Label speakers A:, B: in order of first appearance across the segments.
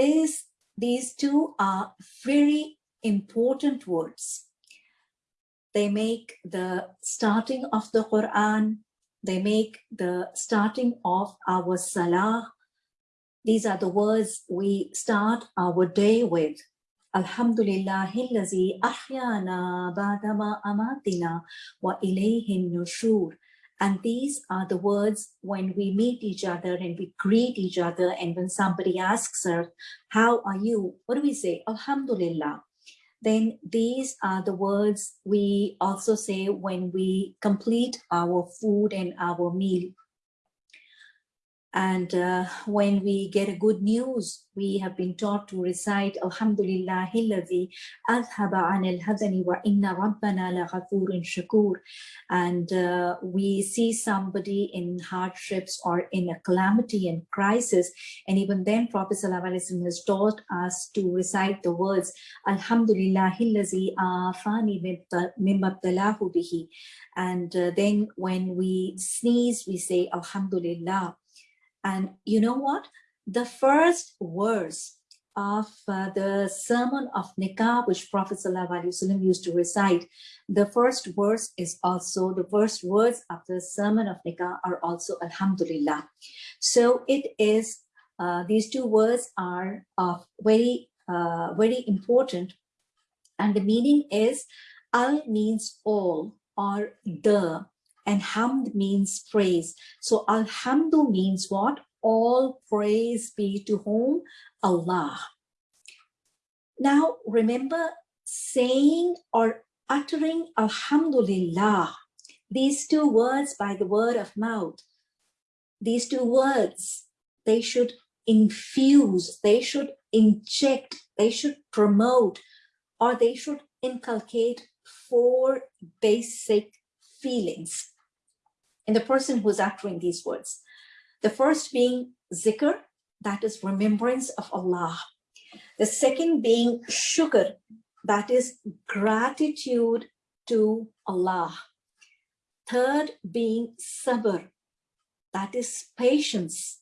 A: this, these two are very important words. They make the starting of the Quran, they make the starting of our Salah. These are the words we start our day with. Alhamdulillahillazi ahyana badama amatina wa ilayhin nushur. And these are the words when we meet each other and we greet each other. And when somebody asks us, how are you? What do we say? Alhamdulillah. Then these are the words we also say when we complete our food and our meal. And uh, when we get a good news, we have been taught to recite Alhamdulillah alladhi adhaba an al-hazani wa inna rabbana laghafurun shakur. And uh, we see somebody in hardships or in a calamity and crisis. And even then Prophet ﷺ has taught us to recite the words Alhamdulillah alladhi afani mimabtalahu bihi. And uh, then when we sneeze, we say Alhamdulillah. And you know what? The first verse of uh, the sermon of Nikah, which Prophet ﷺ used to recite, the first verse is also, the first words of the sermon of Nikah are also Alhamdulillah. So it is, uh, these two words are of very, uh, very important. And the meaning is, Al means all or the, and hamd means praise. So alhamdu means what? All praise be to whom? Allah. Now remember saying or uttering alhamdulillah, these two words by the word of mouth, these two words, they should infuse, they should inject, they should promote, or they should inculcate four basic feelings in the person who's uttering these words. The first being zikr, that is remembrance of Allah. The second being shukr, that is gratitude to Allah. Third being sabr, that is patience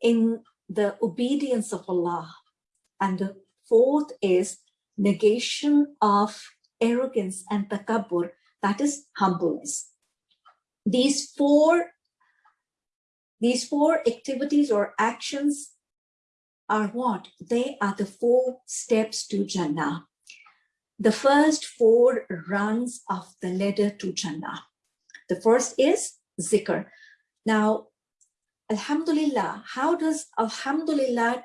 A: in the obedience of Allah. And the fourth is negation of arrogance and takabbur, that is humbleness. These four, these four activities or actions are what? They are the four steps to Jannah. The first four runs of the ladder to Jannah. The first is zikr. Now, Alhamdulillah, how does Alhamdulillah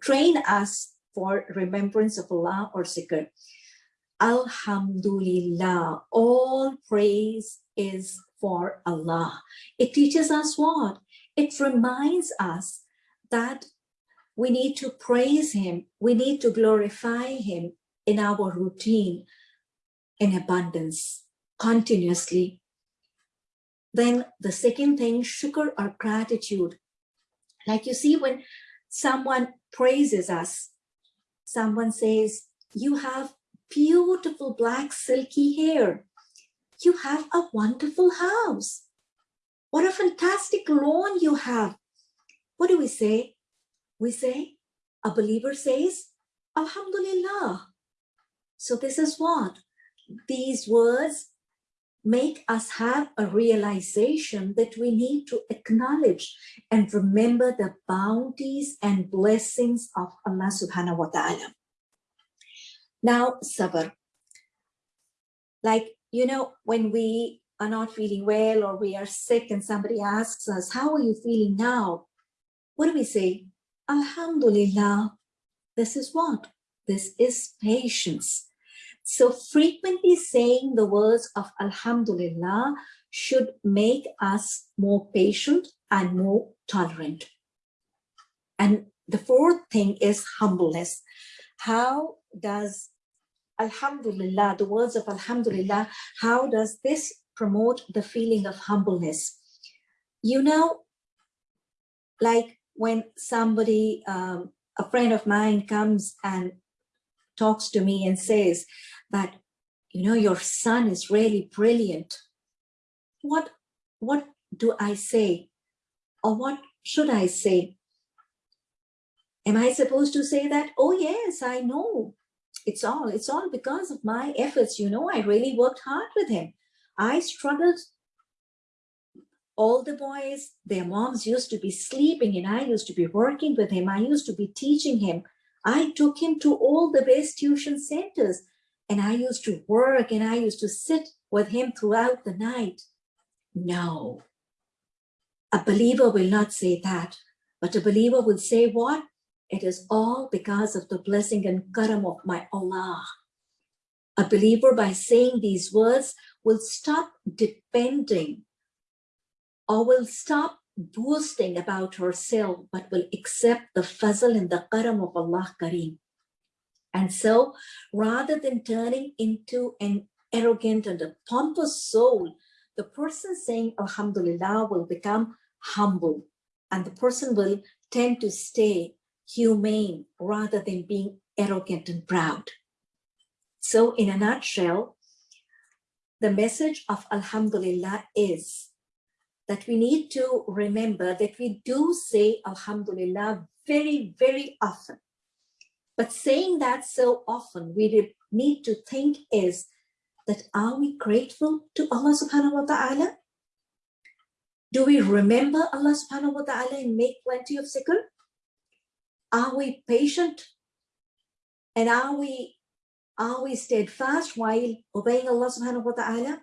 A: train us for remembrance of Allah or zikr? Alhamdulillah, all praise is for Allah. It teaches us what? It reminds us that we need to praise him. We need to glorify him in our routine in abundance, continuously. Then the second thing, shukr or gratitude. Like you see, when someone praises us, someone says, you have beautiful black silky hair. You have a wonderful house. What a fantastic lawn you have. What do we say? We say, a believer says, Alhamdulillah. So this is what? These words make us have a realization that we need to acknowledge and remember the bounties and blessings of Allah subhanahu wa ta'ala. Now, sabr. Like, you know, when we are not feeling well or we are sick and somebody asks us, how are you feeling now? What do we say? Alhamdulillah. This is what? This is patience. So frequently saying the words of Alhamdulillah should make us more patient and more tolerant. And the fourth thing is humbleness. How does Alhamdulillah, the words of Alhamdulillah, how does this promote the feeling of humbleness? You know, like when somebody, um, a friend of mine comes and talks to me and says that, you know, your son is really brilliant. What, what do I say? Or what should I say? Am I supposed to say that? Oh, yes, I know. It's all, it's all because of my efforts. You know, I really worked hard with him. I struggled. All the boys, their moms used to be sleeping and I used to be working with him. I used to be teaching him. I took him to all the best tuition centers and I used to work and I used to sit with him throughout the night. No, a believer will not say that, but a believer will say what? It is all because of the blessing and karam of my Allah. A believer by saying these words will stop depending or will stop boasting about herself, but will accept the fazl and the karam of Allah Kareem. And so rather than turning into an arrogant and a pompous soul, the person saying Alhamdulillah will become humble and the person will tend to stay humane rather than being arrogant and proud. So in a nutshell, the message of Alhamdulillah is that we need to remember that we do say Alhamdulillah very, very often. But saying that so often, we need to think is that are we grateful to Allah subhanahu wa ta'ala? Do we remember Allah subhanahu wa ta'ala and make plenty of zikr? Are we patient? And are we are we steadfast while obeying Allah subhanahu wa ta'ala?